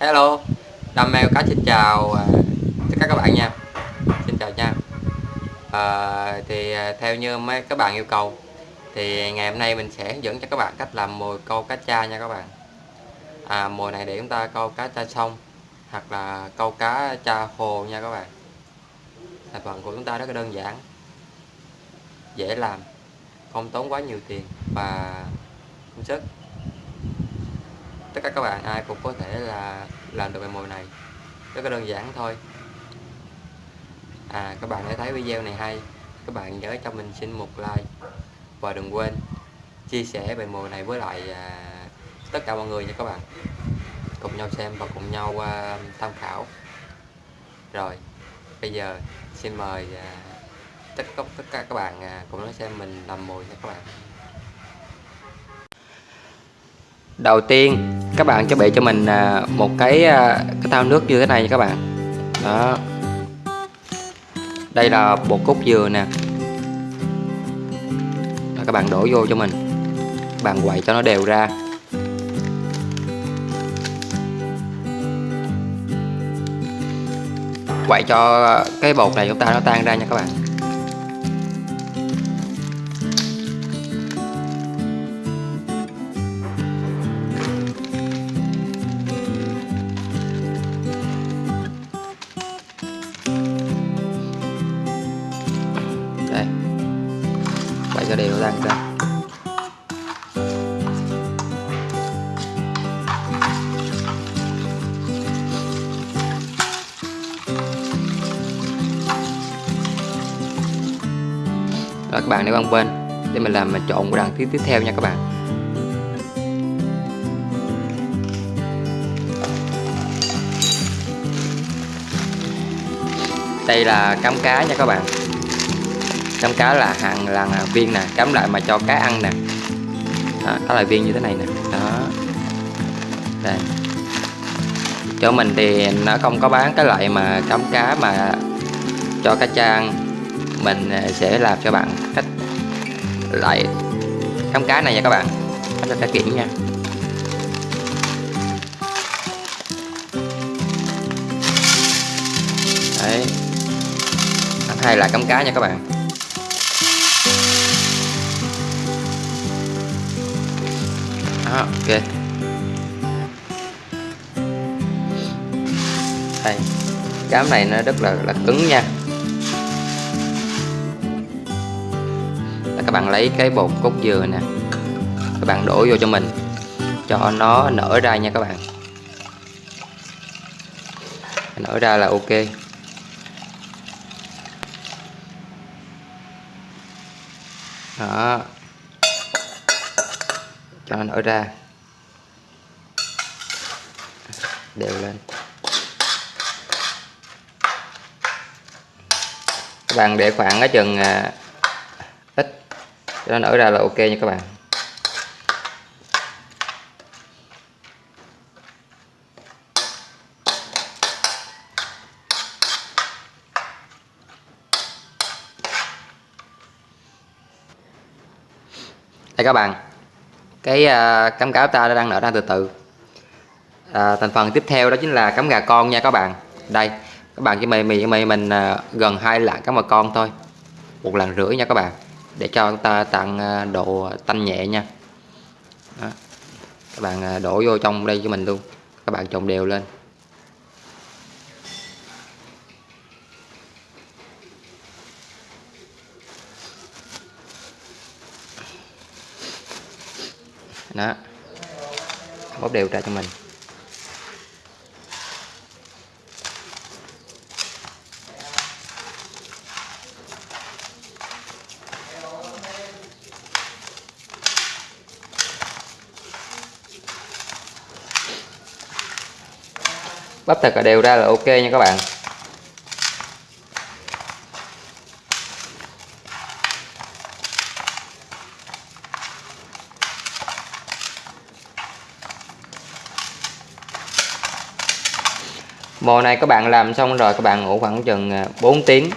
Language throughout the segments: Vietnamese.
Hello. Đam mê cá xin chào à, tất cả các bạn nha. Xin chào nha. À, Thì à, theo như mấy các bạn yêu cầu Thì ngày hôm nay mình sẽ hướng dẫn cho các bạn cách làm mồi câu cá cha nha các bạn. À, Mồi này để chúng ta câu cá cha sông Hoặc là câu cá cha hồ nha các bạn. Thành phần của chúng ta rất là đơn giản Dễ làm Không tốn quá nhiều tiền Và công sức tất cả các bạn ai cũng có thể là làm được bài mồi này. Rất là đơn giản thôi. À các bạn đã thấy video này hay. Các bạn nhớ cho mình xin một like. Và đừng quên chia sẻ bài mồi này với lại à, tất cả mọi người nha các bạn. Cùng nhau xem và cùng nhau à, tham khảo. Rồi bây giờ xin mời à, tất cả tất cả các bạn à, cùng nói xem mình làm mồi nha các bạn. Đầu tiên các bạn chuẩn bị cho mình à, một cái à, cái thao nước như thế này nha các bạn. Đó. Đây là bột cốt dừa nè. Đó, các bạn đổ vô cho mình. Các bạn quậy cho nó đều ra. Quậy cho cái bột này chúng ta nó tan ra nha các bạn. Cho đều ra ra Rồi các bạn để qua bên để mình làm mình trộn của đằng tiếp tiếp theo nha các bạn. Đây là cám cá nha các bạn cắm cá là hàng là viên nè cắm lại mà cho cá ăn nè. Đó, đó là viên như thế này nè. Đó. Đây. Chỗ mình thì nó không có bán cái loại mà cắm cá mà cho cá cha ăn mình à, sẽ làm cho bạn cách lại cắm cá này nha các bạn. Cho cá kiểm nha. Đấy. Hay là cắm cá nha các bạn. Đó, ok. Đây. Cám này nó rất là là cứng nha. Các bạn lấy cái bột cốt dừa nè. Các bạn đổ vô cho mình. Cho nó nở ra nha các bạn. Nở ra là ok. Đó cho nó nở ra. Đều lên. Các bạn để khoảng ở chừng à, ít. Cho nó nở ra là ok nha các bạn. Đây các bạn cái uh, cắm cáo ta đang nở ra từ từ. À, thành phần tiếp theo đó chính là cắm gà con nha các bạn. Đây các bạn chỉ mì mì mì mình uh, gần hai lạng cắm gà con thôi. Một lần rưỡi nha các bạn để cho chúng ta tăng à, độ tanh nhẹ nha. Đó. các bạn đổ vô trong đây cho mình luôn. Các bạn trộn đều lên. Đó. Bóp đều ra cho mình. Bắp thật là đều ra là ok nha các bạn. Mồ này các bạn làm xong rồi, các bạn ngủ khoảng chừng à, 4 tiếng.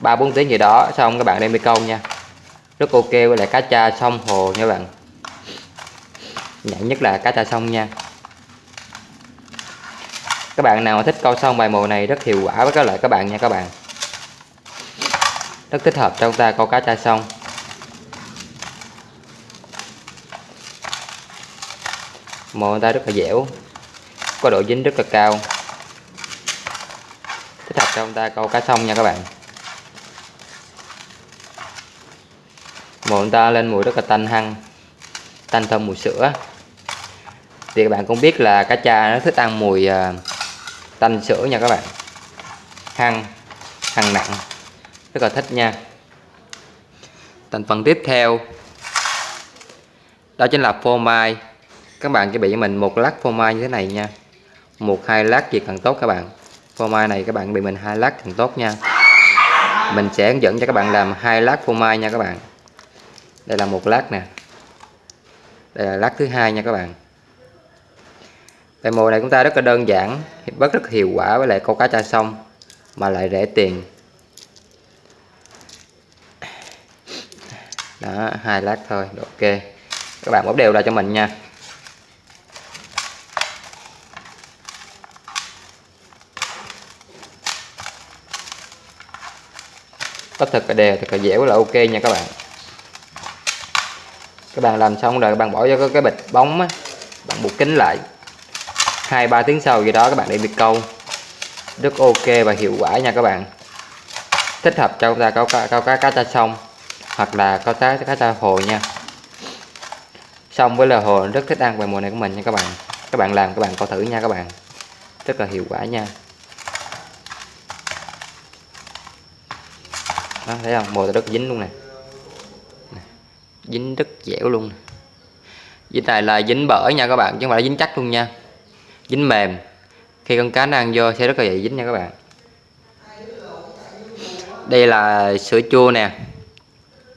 3 4 tiếng gì đó, xong các bạn đem đi câu nha. Rất ok với lại cá cha sông hồ nha các bạn. Nhạy nhất là cá cha sông nha. Các bạn nào thích câu sông bài mồi này rất hiệu quả với các loại các bạn nha các bạn. Rất thích hợp cho chúng ta câu cá cha sông. Mồi ta rất là dẻo có độ dính rất là cao. Thích hợp cho chúng ta câu cá sông nha các bạn. Mồi ta lên mùi rất là tanh hăng, tanh thơm mùi sữa. Thì các bạn cũng biết là cá cha nó thích ăn mùi à, tanh sữa nha các bạn. Hăng hăng nặng, rất là thích nha. Thành phần tiếp theo, đó chính là phô mai. Các bạn chuẩn bị cho mình một lát phô mai như thế này nha một, hai lát gì càng tốt các bạn. Phô mai này các bạn bị mình hai lát càng tốt nha. Mình sẽ hướng dẫn cho các bạn làm hai lát phô mai nha các bạn. Đây là một lát nè. Đây là lát thứ hai nha các bạn. Bài mồi này chúng ta rất là đơn giản, rất rất hiệu quả với lại câu cá cha sông, mà lại rẻ tiền. Đó, hai lát thôi ok. Các bạn bóp đều ra cho mình nha. Tất thật là đều thật là dẻo là ok nha các bạn. Các bạn làm xong rồi, các bạn bỏ vô cái bịch bóng á, bạn buộc kính lại. Hai, ba tiếng sau gì đó, các bạn để bị câu. Rất ok và hiệu quả nha các bạn. Thích hợp cho chúng ta câu cá câu cá cá cha sông, hoặc là câu cá cá cha hồ nha. Xong với là hồ, rất thích ăn về mùa này của mình nha các bạn. Các bạn làm, các bạn coi thử nha các bạn. Rất là hiệu quả nha. Đó, thấy không? Mồi rất dính luôn nè. Dính rất dẻo luôn dính này là dính bở nha các bạn, chứ không phải là dính chắc luôn nha. Dính mềm. Khi con cá nó ăn vô sẽ rất là dễ dính nha các bạn. Đây là sữa chua nè.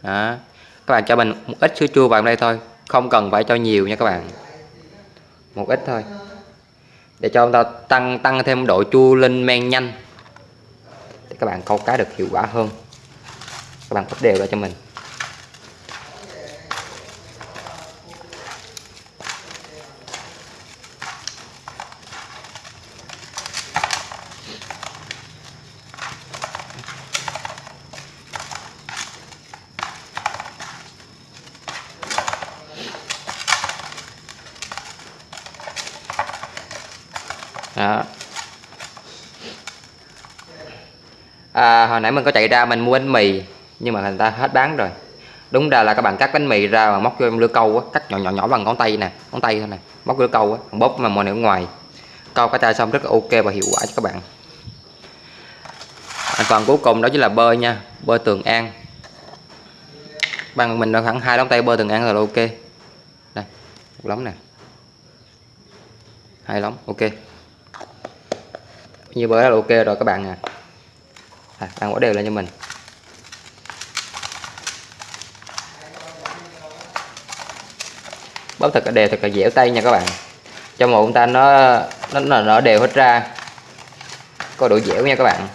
Đó. Các bạn cho mình một ít sữa chua vào đây thôi. Không cần phải cho nhiều nha các bạn. Một ít thôi. Để cho chúng ta tăng tăng thêm độ chua lên men nhanh. Để các bạn câu cá được hiệu quả hơn các bạn cắt đều ra cho mình. Đó. À, hồi nãy mình có chạy ra mình mua bánh mì nhưng mà người ta hết bán rồi. Đúng ra là các bạn cắt bánh mì ra mà móc vô lưỡi câu á cắt nhỏ nhỏ nhỏ bằng ngón tay nè ngón tay thôi nè móc lưỡi câu á bóp mà mồi ở ngoài. Câu cá tra xong rất là ok và hiệu quả cho các bạn. Thành phần cuối cùng đó chính là bơ nha bơ tường an. Bằng mình đã khoảng hai đóng tay bơ tường an rồi là ok. Đây một lóng nè. Hai lóng ok. Như bơ là ok rồi các bạn à, à bạn quả đều lên cho mình. Bóp thật là đều thật là dẻo tay nha các bạn. Cho một chúng ta nó nó nó, nó đều hết ra. Có độ dẻo nha các bạn.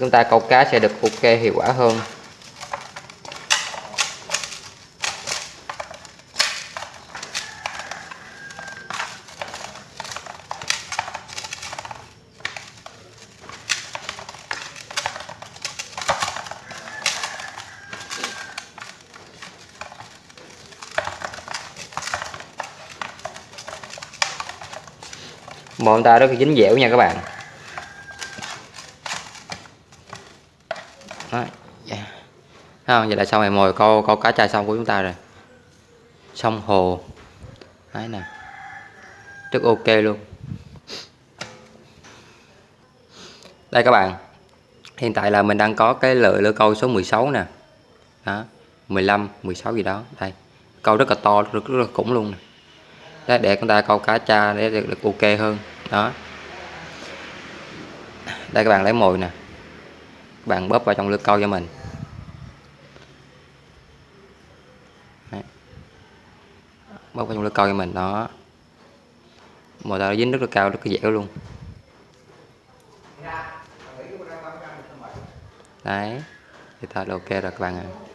Chúng ta câu cá sẽ được ok hiệu quả hơn. Mồi ta rất là dính dẻo nha các bạn. Đó yeah. Đó, vậy là xong rồi mồi câu câu cá chai xong của chúng ta rồi. Sông hồ. Đấy nè. Rất ok luôn. Đây các bạn. Hiện tại là mình đang có cái lưỡi lưỡi câu số 16 nè. Đó 15 16 gì đó. Đây. Câu rất là to rất, rất là khủng luôn nè để, để chúng ta câu cá cha để được, được ok hơn. Đó. Đây các bạn lấy mồi nè. Các bạn bóp vào trong lưới câu cho mình. Đấy. bóp vào trong lưới câu cho mình đó. Mồi ta dính rất là cao rất là dẻo luôn. Đấy. Thì thật là ok rồi các bạn ạ. à.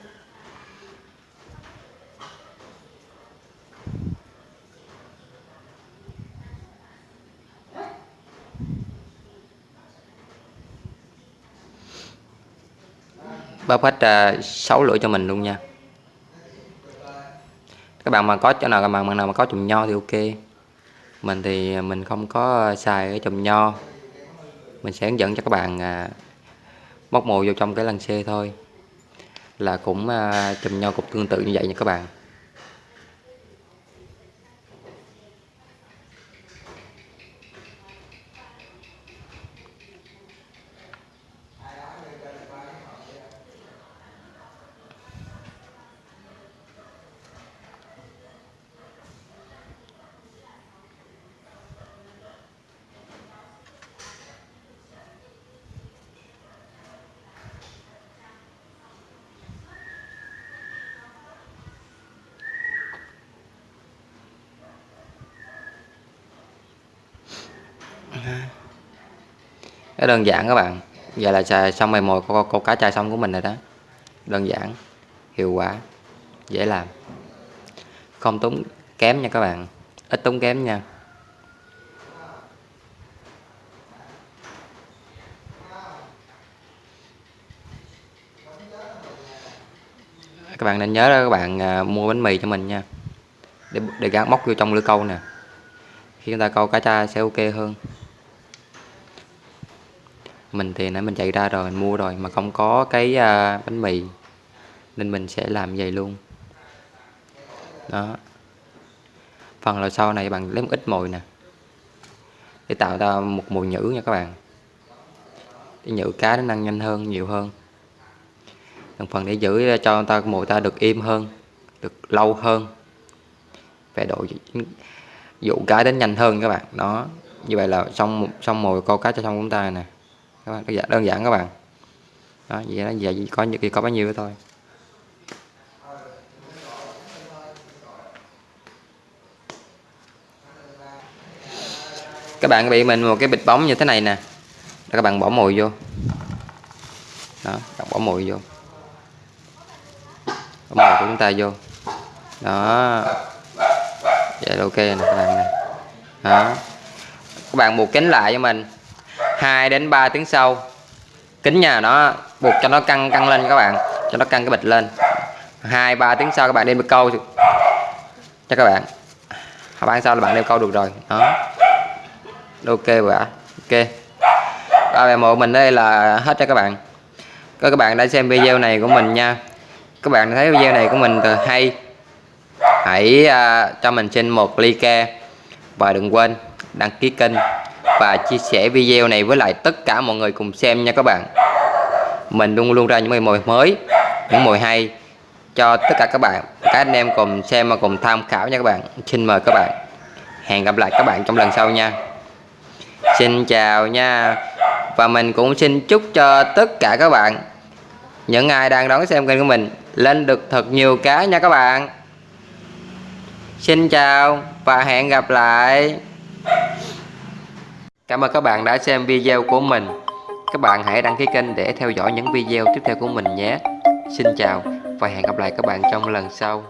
Bóp hết uh, 6 cho mình luôn nha. Các bạn mà có chỗ nào các bạn nào mà có chùm nho thì ok. Mình thì mình không có xài cái chùm nho. Mình sẽ hướng dẫn cho các bạn à, móc mồi vô trong cái lăng xê thôi. Là cũng à, chùm nho cục tương tự như vậy nha các bạn. Cái đơn giản các bạn. Vậy là xài xong mày mồi câu, câu cá chai xong của mình rồi đó. Đơn giản hiệu quả dễ làm. Không tốn kém nha các bạn. Ít tốn kém nha. Các bạn nên nhớ đó các bạn à, mua bánh mì cho mình nha. Để để gắn móc vô trong lưỡi câu nè. Khi chúng ta câu cá tra sẽ ok hơn mình thì nãy mình chạy ra rồi mình mua rồi mà không có cái uh, bánh mì. Nên mình sẽ làm vậy luôn. Đó. Phần là sau này bằng lấy một ít mồi nè. Để tạo ra một mồi nhữ nha các bạn. Để nhữ cá nó năng nhanh hơn nhiều hơn. Đồng phần để giữ cho ta mồi ta được im hơn được lâu hơn. Về độ dụ cá đến nhanh hơn các bạn. Đó. Như vậy là xong xong mồi câu cá cho xong chúng ta nè các bạn dạ, đơn giản các bạn. Đó vậy đó vậy có những có bao nhiêu thôi. Các bạn bị mình một cái bịch bóng như thế này nè. Đó, các bạn bỏ mồi vô. Đó bạn bỏ mồi vô. Bỏ mồi của chúng ta vô. Đó. Vậy là ok nè các bạn nè. Đó. Các bạn buộc kính lại cho mình. 2 đến 3 tiếng sau. Kính nhà nó buộc cho nó căng căng lên các bạn cho nó căng cái bịch lên. Hai ba tiếng sau các bạn đem câu cho các bạn. Hai ba sau là bạn đem câu được rồi. Đó. Ok vậy ok. Ba mẹ một mình đây là hết cho các bạn. Các bạn đã xem video này của mình nha. Các bạn thấy video này của mình từ hay. Hãy uh, cho mình xin một like và đừng quên đăng ký kênh và chia sẻ video này với lại tất cả mọi người cùng xem nha các bạn. Mình luôn luôn ra những mồi mới, những mồi hay cho tất cả các bạn, các anh em cùng xem và cùng tham khảo nha các bạn. Xin mời các bạn. Hẹn gặp lại các bạn trong lần sau nha. Xin chào nha. Và mình cũng xin chúc cho tất cả các bạn, những ai đang đón xem kênh của mình, lên được thật nhiều cá nha các bạn. Xin chào và hẹn gặp lại. Cảm ơn các bạn đã xem video của mình. Các bạn hãy đăng ký kênh để theo dõi những video tiếp theo của mình nhé. Xin chào và hẹn gặp lại các bạn trong lần sau.